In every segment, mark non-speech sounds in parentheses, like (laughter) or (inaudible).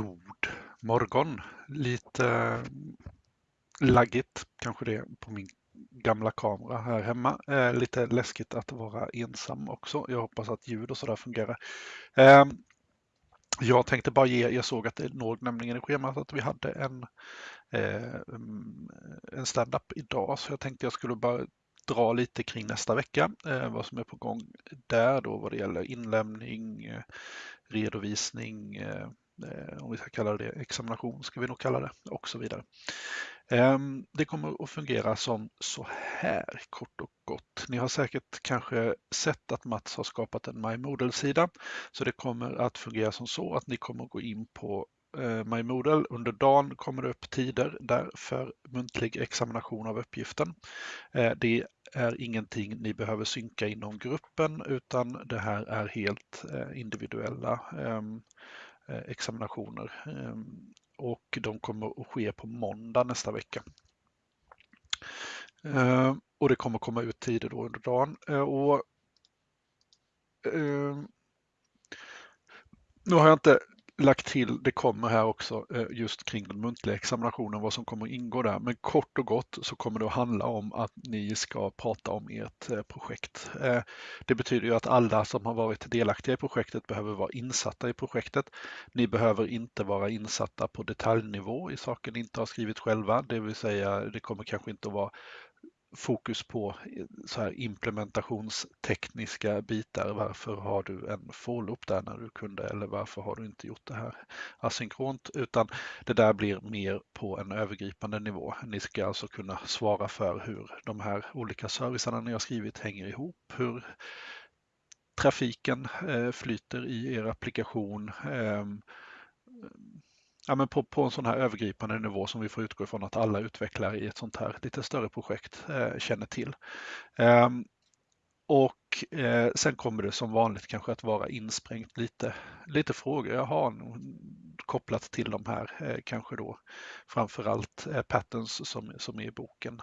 God morgon! Lite eh, laggigt kanske det är på min gamla kamera här hemma. Eh, lite läskigt att vara ensam också. Jag hoppas att ljud och sådär fungerar. Eh, jag tänkte bara ge, jag såg att det låg nämligen i schemat att vi hade en, eh, mm, en stand-up idag så jag tänkte jag skulle bara dra lite kring nästa vecka, eh, vad som är på gång där då vad det gäller inlämning, eh, redovisning, Eh, Eh, om vi ska kalla det examination, ska vi nog kalla det, och så vidare. Ehm, det kommer att fungera som så här kort och gott. Ni har säkert kanske sett att Mats har skapat en MyModel-sida, så det kommer att fungera som så att ni kommer att gå in på eh, MyModel. Under dagen kommer det upp tider där för muntlig examination av uppgiften. Eh, det är ingenting ni behöver synka inom gruppen utan det här är helt individuella ehm, Eh, examinationer ehm, och de kommer att ske på måndag nästa vecka. Ehm, och det kommer komma ut tider då under dagen. Eh, och, ehm, nu har jag inte lagt till, det kommer här också, eh, just kring den muntliga examinationen, vad som kommer att ingå där. Men kort och gott så kommer det att handla om att ni ska prata om ert eh, projekt. Eh, det betyder ju att alla som har varit delaktiga i projektet behöver vara insatta i projektet. Ni behöver inte vara insatta på detaljnivå i saker ni inte har skrivit själva, det vill säga det kommer kanske inte att vara fokus på eh, så här implementationstekniska bitar. Varför har du en for-loop där när du kunde eller varför har du inte gjort det här asynkront? Utan det där blir mer på en övergripande nivå. Ni ska alltså kunna svara för hur de här olika servicerna ni har skrivit hänger ihop, hur trafiken eh, flyter i er applikation, ehm, ja, men på, på en sån här övergripande nivå som vi får utgå ifrån att alla utvecklare i ett sånt här lite större projekt eh, känner till. Eh, och eh, sen kommer det som vanligt kanske att vara insprängt lite, lite frågor jag har kopplat till de här, eh, kanske då framförallt eh, patterns som, som är i boken.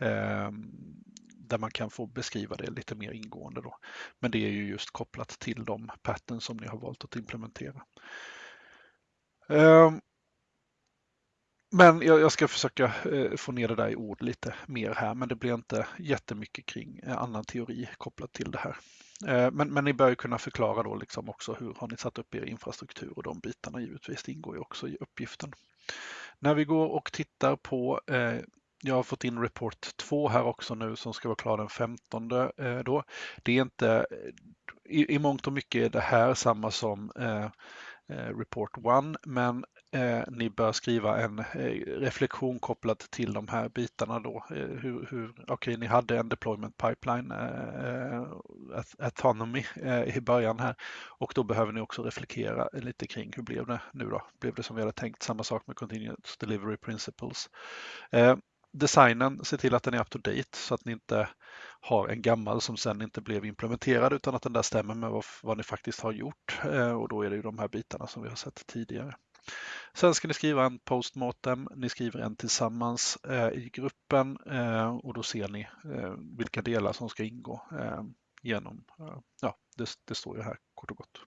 Eh, där man kan få beskriva det lite mer ingående. Då. Men det är ju just kopplat till de patterns som ni har valt att implementera. Ehm, men jag, ska försöka eh, få ner det där i ord lite mer här, men det blir inte jättemycket kring eh, annan teori kopplat till det här. Eh, men, men ni bör ju kunna förklara då liksom också hur har ni satt upp er infrastruktur och de bitarna givetvis, det ingår ju också i uppgiften. När vi går och tittar på eh, jag har fått in report 2 här också nu som ska vara klar den 15 då. Det är inte, i, i mångt och mycket är det här samma som Eh, Eh, report 1 men eh, ni bör skriva en eh, reflektion kopplat till de här bitarna då. Eh, hur, hur, Okej, okay, ni hade en deployment pipeline, eh, autonomy i början här och då behöver ni också reflektera lite kring hur blev det nu då? Blev det som vi hade tänkt? Samma sak med continuous delivery principles designen, se till att den är up to date så att ni inte har en gammal som sen inte blev implementerad utan att den där stämmer med vad, vad ni faktiskt har gjort. Eh, och då är det ju de här bitarna som vi har sett tidigare. Sen ska ni skriva en postmortem, ni skriver en tillsammans eh, i gruppen eh, och då ser ni eh, vilka delar som ska ingå eh, genom, eh, ja det, det står ju här kort och gott.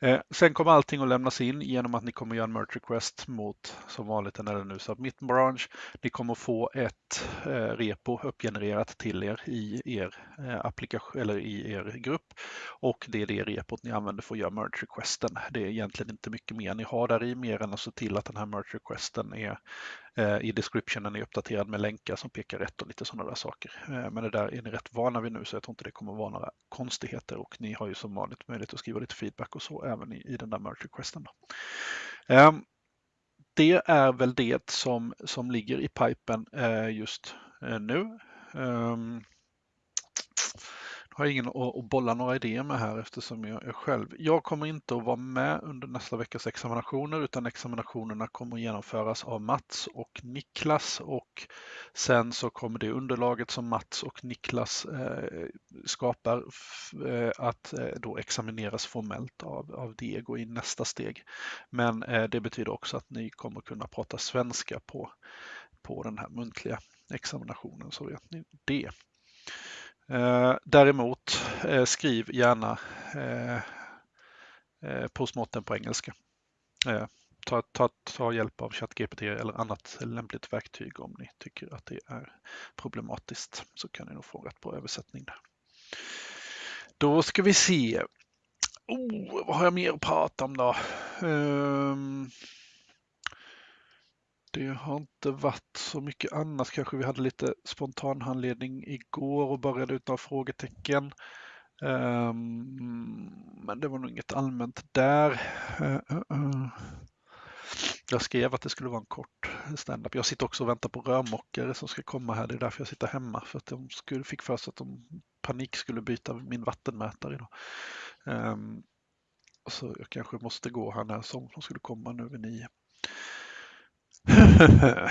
Eh, sen kommer allting att lämnas in genom att ni kommer göra en merge request mot som vanligt en LNU Submit branch. Ni kommer få ett eh, repo uppgenererat till er i er eh, applikation eller i er grupp och det är det repot ni använder för att göra merge requesten. Det är egentligen inte mycket mer ni har där i mer än att se till att den här merge requesten är Eh, I descriptionen är uppdaterad med länkar som pekar rätt och lite sådana där saker. Eh, men det där är ni rätt vana vid nu så jag tror inte det kommer vara några konstigheter och ni har ju som vanligt möjlighet att skriva lite feedback och så även i, i den där merge requesten. Ehm, det är väl det som, som ligger i pipen eh, just eh, nu. Ehm, har ingen att bolla några idéer med här eftersom jag är själv. Jag kommer inte att vara med under nästa veckas examinationer utan examinationerna kommer att genomföras av Mats och Niklas och sen så kommer det underlaget som Mats och Niklas eh, skapar eh, att eh, då examineras formellt av, av Diego i nästa steg. Men det betyder också att ni kommer kunna prata svenska på, på den här muntliga examinationen så vet ni det. Eh, däremot eh, skriv gärna eh, eh, postmortem på engelska. eh, ta, ta, ta hjälp av ChatGPT eller annat lämpligt verktyg om ni tycker att det är problematiskt. Så kan ni nog få rätt bra översättning där. Då ska vi se. Oh, vad har jag mer att prata om då? Um, det har inte varit så mycket annat. Kanske vi hade lite spontan handledning igår och började ut några frågetecken. Um, men det var nog inget allmänt där. Uh, uh, uh. Jag skrev att det skulle vara en kort standup. Jag sitter också och väntar på rörmokare som ska komma här. Det är därför jag sitter hemma. För att de skulle, fick för sig att de panik skulle byta min vattenmätare idag. Um, ehm, så jag kanske måste gå här när som de skulle komma nu vid nio. (laughs)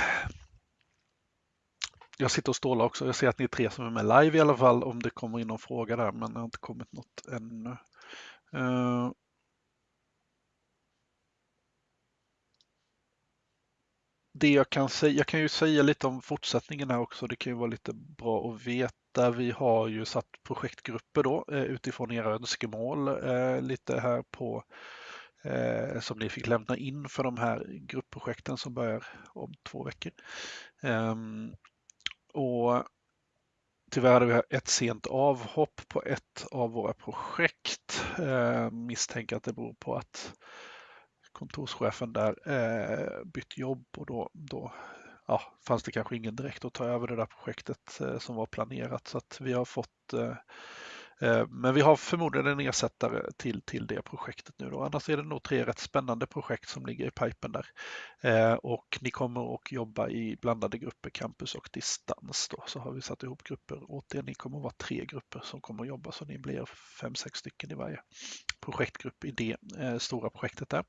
jag sitter och stålar också. Jag ser att ni är tre som är med live i alla fall om det kommer in någon fråga där men det har inte kommit något ännu. Uh, det jag kan säga, jag kan ju säga lite om fortsättningen här också. Det kan ju vara lite bra att veta. Vi har ju satt projektgrupper då eh, utifrån era önskemål eh, lite här på eh, som ni fick lämna in för de här gruppprojekten som börjar om två veckor. Ehm, och Tyvärr hade vi ett sent avhopp på ett av våra projekt. Eh, misstänker att det beror på att kontorschefen där eh, bytt jobb och då, då ja, fanns det kanske ingen direkt att ta över det där projektet eh, som var planerat. Så att vi har fått Eh, Eh, men vi har förmodligen en ersättare till, till det projektet nu. Då. Annars är det nog tre rätt spännande projekt som ligger i pipen där. Eh, och ni kommer att jobba i blandade grupper, campus och distans. Då. Så har vi satt ihop grupper åt er. Ni kommer att vara tre grupper som kommer att jobba så ni blir fem, sex stycken i varje projektgrupp i det eh, stora projektet där.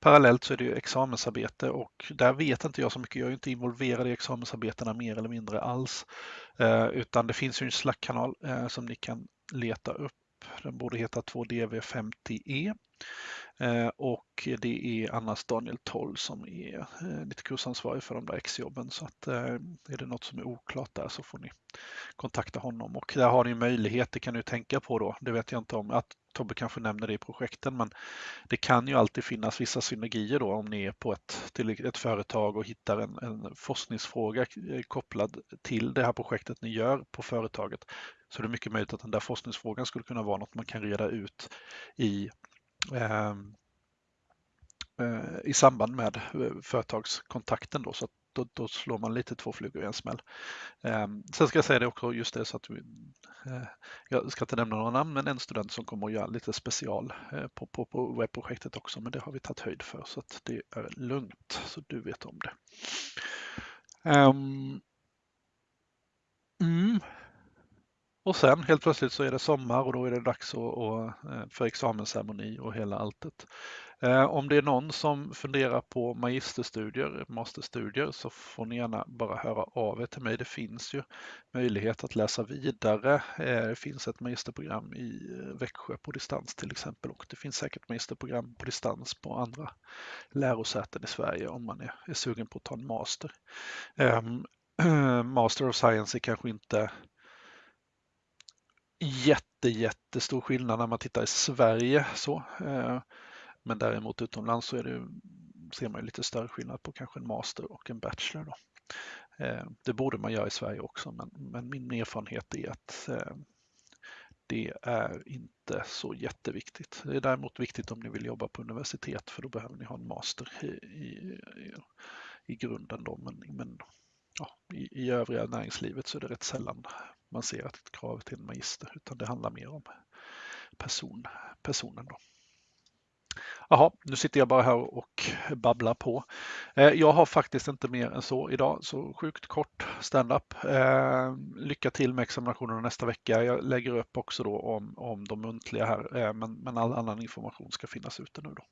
Parallellt så är det ju examensarbete och där vet inte jag så mycket. Jag är inte involverad i examensarbetena mer eller mindre alls. Eh, utan det finns ju en Slack-kanal som ni kan leta upp. Den borde heta 2DV50E. Eh, och det är annars Daniel Toll som är eh, lite kursansvarig för de där exjobben. Så att eh, är det något som är oklart där så får ni kontakta honom. Och där har ni möjlighet, det kan ni tänka på då, det vet jag inte om, att Tobbe kanske nämner det i projekten, men det kan ju alltid finnas vissa synergier då om ni är på ett, till ett företag och hittar en, en forskningsfråga eh, kopplad till det här projektet ni gör på företaget. Så det är mycket möjligt att den där forskningsfrågan skulle kunna vara något man kan reda ut i ehm, eh, i samband med eh, företagskontakten då, så att då, då, slår man lite två flugor i en smäll. Eh, sen ska jag säga det också, just det så att vi, eh, jag ska inte nämna några namn, men en student som kommer att göra lite special eh, på, på, på webbprojektet också, men det har vi tagit höjd för så att det är lugnt, så du vet om det. Um, mm. Och sen helt plötsligt så är det sommar och då är det dags eh, för examensceremoni och hela alltet. Eh, om det är någon som funderar på magisterstudier, masterstudier så får ni gärna bara höra av er till mig. Det finns ju möjlighet att läsa vidare. Eh, det finns ett magisterprogram i eh, Växjö på distans till exempel och det finns säkert magisterprogram på distans på andra lärosäten i Sverige om man är, är sugen på att ta en master. Ehm, (clears throat) master of Science är kanske inte jätte, jättestor skillnad när man tittar i Sverige. Så. Eh, men däremot utomlands så är det, ser man lite större skillnad på kanske en master och en bachelor. Då. Eh, det borde man göra i Sverige också, men, men min erfarenhet är att eh, det är inte så jätteviktigt. Det är däremot viktigt om ni vill jobba på universitet för då behöver ni ha en master i, i, i grunden. Då. Men, men ja, i, i övriga näringslivet så är det rätt sällan man ser att ett krav till en magister utan det handlar mer om person, personen. Då. Jaha, nu sitter jag bara här och babblar på. Eh, jag har faktiskt inte mer än så idag, så sjukt kort standup. Eh, lycka till med examinationerna nästa vecka. Jag lägger upp också då om, om de muntliga här, eh, men, men all annan information ska finnas ute nu då.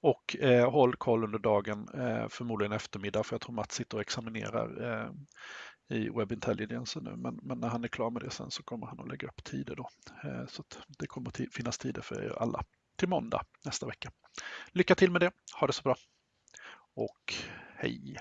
Och eh, håll koll under dagen, eh, förmodligen eftermiddag, för jag tror Mats sitter och examinerar eh, i Web Intelligence nu, men, men, när han är klar med det sen så kommer han att lägga upp tider då. Eh, så det kommer att finnas tider för er alla till måndag nästa vecka. Lycka till med det, ha det så bra och hej!